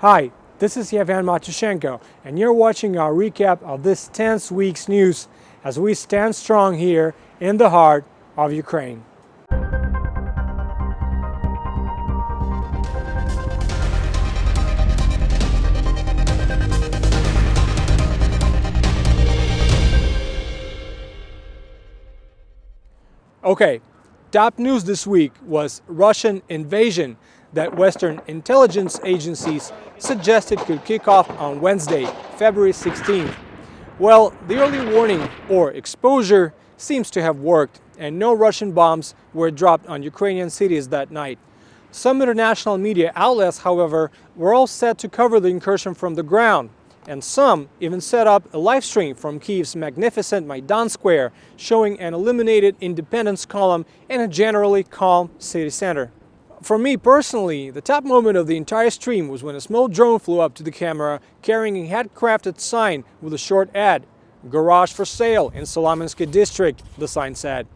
Hi, this is Yevhen Matushenko, and you're watching our recap of this tense week's news as we stand strong here in the heart of Ukraine. Okay, top news this week was Russian invasion that Western intelligence agencies suggested could kick off on Wednesday, February 16th. Well, the early warning or exposure seems to have worked and no Russian bombs were dropped on Ukrainian cities that night. Some international media outlets, however, were all set to cover the incursion from the ground, and some even set up a live stream from Kiev's magnificent Maidan Square, showing an illuminated independence column and a generally calm city center. For me personally, the top moment of the entire stream was when a small drone flew up to the camera carrying a handcrafted sign with a short ad. Garage for sale in Solomensky district, the sign said.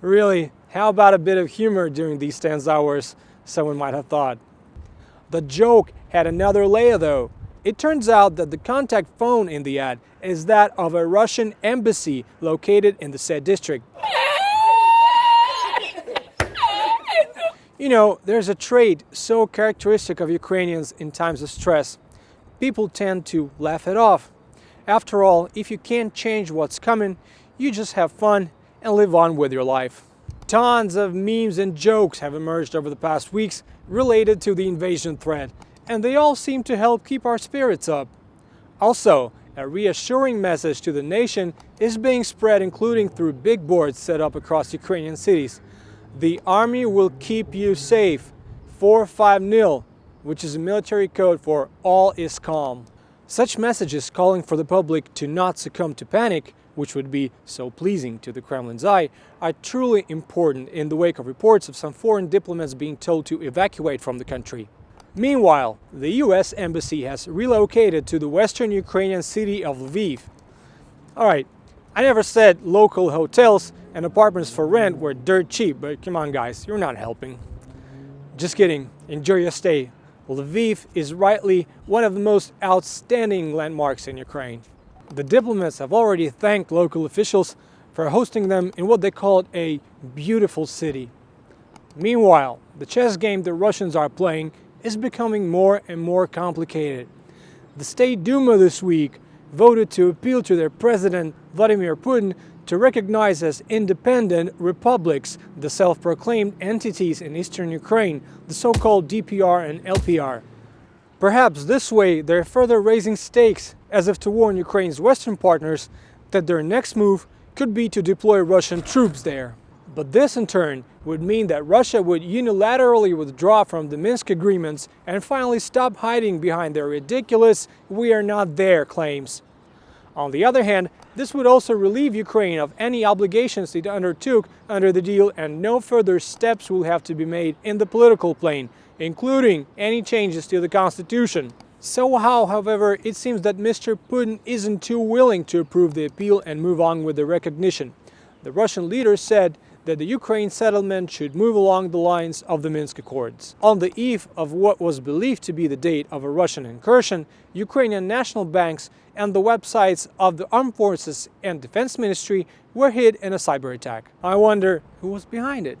Really, how about a bit of humor during these tense hours, someone might have thought. The joke had another layer though. It turns out that the contact phone in the ad is that of a Russian embassy located in the said district. You know, there's a trait so characteristic of Ukrainians in times of stress. People tend to laugh it off. After all, if you can't change what's coming, you just have fun and live on with your life. Tons of memes and jokes have emerged over the past weeks related to the invasion threat, and they all seem to help keep our spirits up. Also, a reassuring message to the nation is being spread including through big boards set up across Ukrainian cities. The Army will keep you safe. 450, which is a military code for all is calm. Such messages calling for the public to not succumb to panic, which would be so pleasing to the Kremlin's eye, are truly important in the wake of reports of some foreign diplomats being told to evacuate from the country. Meanwhile, the US embassy has relocated to the western Ukrainian city of Lviv. Alright, I never said local hotels and apartments for rent were dirt cheap, but come on guys, you're not helping. Just kidding, enjoy your stay. Lviv is rightly one of the most outstanding landmarks in Ukraine. The diplomats have already thanked local officials for hosting them in what they called a beautiful city. Meanwhile, the chess game the Russians are playing is becoming more and more complicated. The State Duma this week voted to appeal to their president Vladimir Putin to recognize as independent republics the self-proclaimed entities in eastern Ukraine, the so-called DPR and LPR. Perhaps this way they're further raising stakes as if to warn Ukraine's western partners that their next move could be to deploy Russian troops there. But this in turn would mean that Russia would unilaterally withdraw from the Minsk agreements and finally stop hiding behind their ridiculous we are not there claims. On the other hand, this would also relieve Ukraine of any obligations it undertook under the deal and no further steps will have to be made in the political plane, including any changes to the constitution. Somehow, however, it seems that Mr. Putin isn't too willing to approve the appeal and move on with the recognition. The Russian leader said that the Ukraine settlement should move along the lines of the Minsk Accords. On the eve of what was believed to be the date of a Russian incursion, Ukrainian national banks and the websites of the Armed Forces and Defense Ministry were hit in a cyber attack. I wonder who was behind it.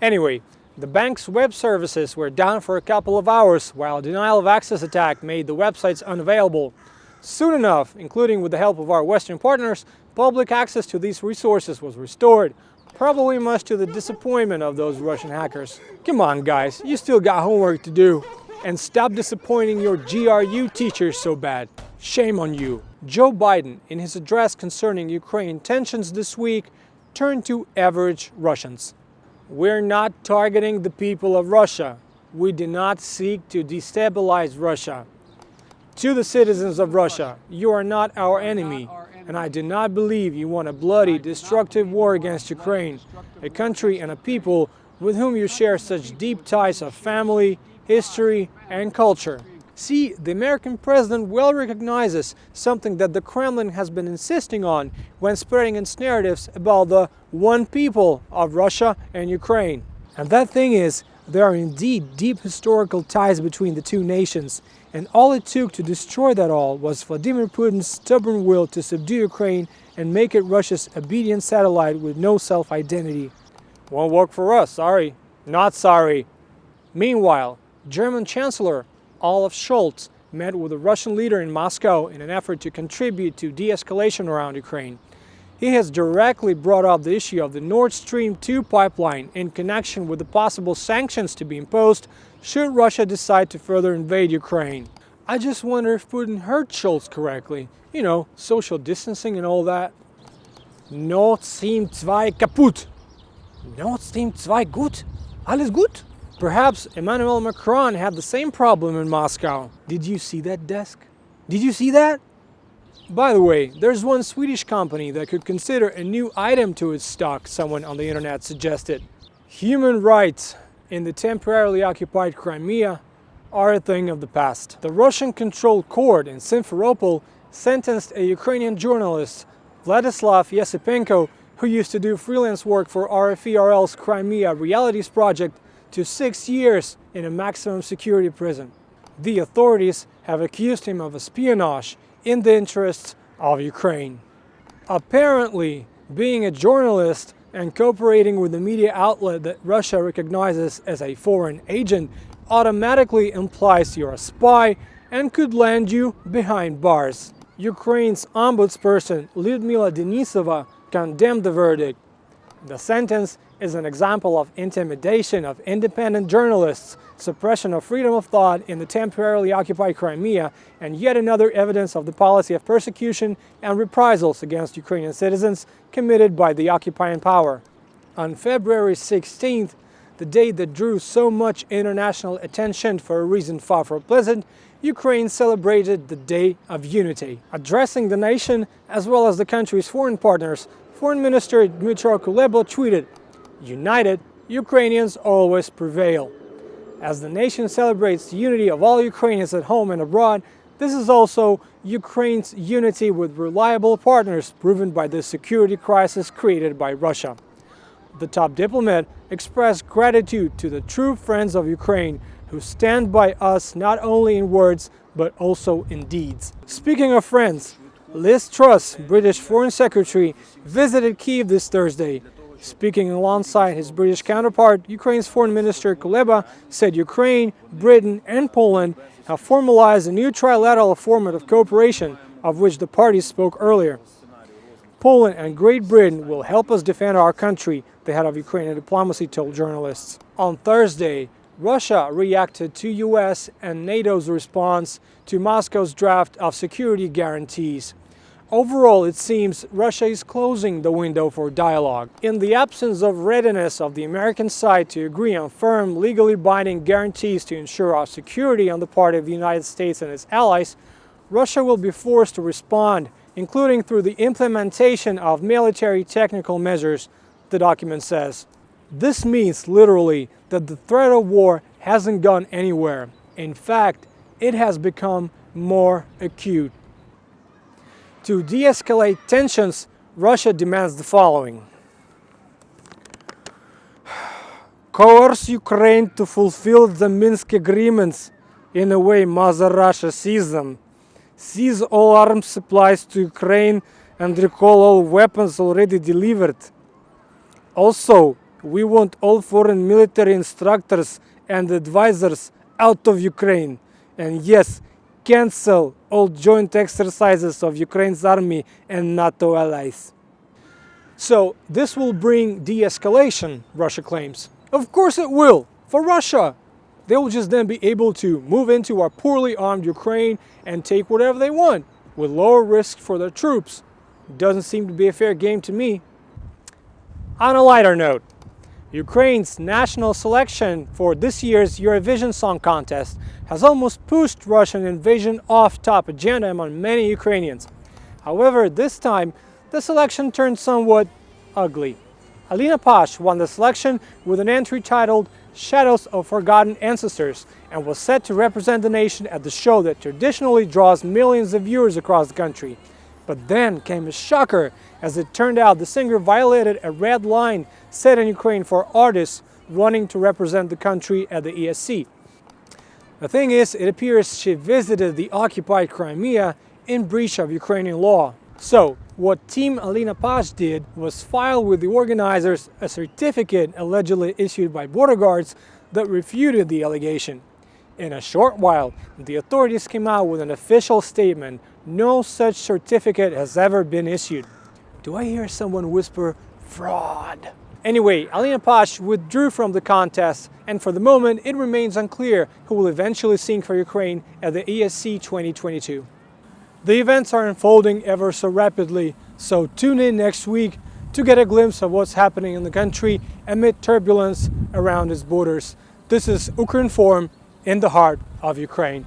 Anyway, the bank's web services were down for a couple of hours while a denial of access attack made the websites unavailable. Soon enough, including with the help of our Western partners, public access to these resources was restored, Probably much to the disappointment of those Russian hackers. Come on guys, you still got homework to do. And stop disappointing your GRU teachers so bad. Shame on you. Joe Biden, in his address concerning Ukraine tensions this week, turned to average Russians. We're not targeting the people of Russia. We do not seek to destabilize Russia. To the citizens of Russia, you are not our enemy and I do not believe you want a bloody, destructive war against Ukraine, a country and a people with whom you share such deep ties of family, history, and culture. See, the American president well recognizes something that the Kremlin has been insisting on when spreading its narratives about the one people of Russia and Ukraine. And that thing is There are indeed deep historical ties between the two nations, and all it took to destroy that all was Vladimir Putin's stubborn will to subdue Ukraine and make it Russia's obedient satellite with no self-identity. Won't work for us, sorry. Not sorry. Meanwhile, German Chancellor Olaf Scholz met with the Russian leader in Moscow in an effort to contribute to de-escalation around Ukraine. He has directly brought up the issue of the Nord Stream 2 pipeline in connection with the possible sanctions to be imposed should Russia decide to further invade Ukraine. I just wonder if Putin heard Scholz correctly. You know, social distancing and all that. Nord Stream 2 kaputt. Nord Stream 2 gut? Alles gut? Perhaps Emmanuel Macron had the same problem in Moscow. Did you see that desk? Did you see that? By the way, there's one Swedish company that could consider a new item to its stock, someone on the internet suggested. Human rights in the temporarily occupied Crimea are a thing of the past. The Russian-controlled court in Simferopol sentenced a Ukrainian journalist, Vladislav Yesipenko, who used to do freelance work for RFE/RL's Crimea Realities project, to six years in a maximum security prison. The authorities have accused him of espionage in the interests of Ukraine. Apparently, being a journalist and cooperating with a media outlet that Russia recognizes as a foreign agent automatically implies you're a spy and could land you behind bars. Ukraine's ombudsperson Lyudmila Denisova condemned the verdict. The sentence is an example of intimidation of independent journalists, suppression of freedom of thought in the temporarily occupied Crimea, and yet another evidence of the policy of persecution and reprisals against Ukrainian citizens committed by the occupying power. On February 16th, the date that drew so much international attention for a reason far from pleasant, Ukraine celebrated the Day of Unity. Addressing the nation, as well as the country's foreign partners, Foreign Minister Dmytro Kuleba tweeted, United, Ukrainians always prevail. As the nation celebrates the unity of all Ukrainians at home and abroad, this is also Ukraine's unity with reliable partners proven by the security crisis created by Russia. The top diplomat expressed gratitude to the true friends of Ukraine who stand by us not only in words but also in deeds. Speaking of friends, Liz Truss, British Foreign Secretary, visited Kiev this Thursday Speaking alongside his British counterpart, Ukraine's Foreign Minister Kuleba said Ukraine, Britain and Poland have formalized a new trilateral format of cooperation of which the parties spoke earlier. Poland and Great Britain will help us defend our country, the head of Ukrainian diplomacy told journalists. On Thursday, Russia reacted to US and NATO's response to Moscow's draft of security guarantees. Overall, it seems Russia is closing the window for dialogue. In the absence of readiness of the American side to agree on firm, legally binding guarantees to ensure our security on the part of the United States and its allies, Russia will be forced to respond, including through the implementation of military technical measures, the document says. This means literally that the threat of war hasn't gone anywhere. In fact, it has become more acute. To de-escalate tensions, Russia demands the following. Coerce Ukraine to fulfill the Minsk agreements in a way Mother Russia sees them. Seize all arms supplies to Ukraine and recall all weapons already delivered. Also, we want all foreign military instructors and advisors out of Ukraine. And yes, cancel all joint exercises of Ukraine's army and NATO allies. So this will bring de-escalation, Russia claims. Of course it will, for Russia. They will just then be able to move into our poorly armed Ukraine and take whatever they want, with lower risk for their troops. Doesn't seem to be a fair game to me. On a lighter note, Ukraine's national selection for this year's Eurovision Song Contest has almost pushed Russian invasion off top agenda among many Ukrainians. However, this time, the selection turned somewhat ugly. Alina Pash won the selection with an entry titled Shadows of Forgotten Ancestors and was set to represent the nation at the show that traditionally draws millions of viewers across the country. But then came a shocker as it turned out the singer violated a red line set in Ukraine for artists running to represent the country at the ESC. The thing is, it appears she visited the occupied Crimea in breach of Ukrainian law. So, what Team Alina Pash did was file with the organizers a certificate allegedly issued by border guards that refuted the allegation. In a short while, the authorities came out with an official statement, no such certificate has ever been issued. Do I hear someone whisper, fraud? Anyway, Alina Pash withdrew from the contest and for the moment it remains unclear who will eventually sing for Ukraine at the ESC 2022. The events are unfolding ever so rapidly, so tune in next week to get a glimpse of what's happening in the country amid turbulence around its borders. This is Ukrinform in the heart of Ukraine.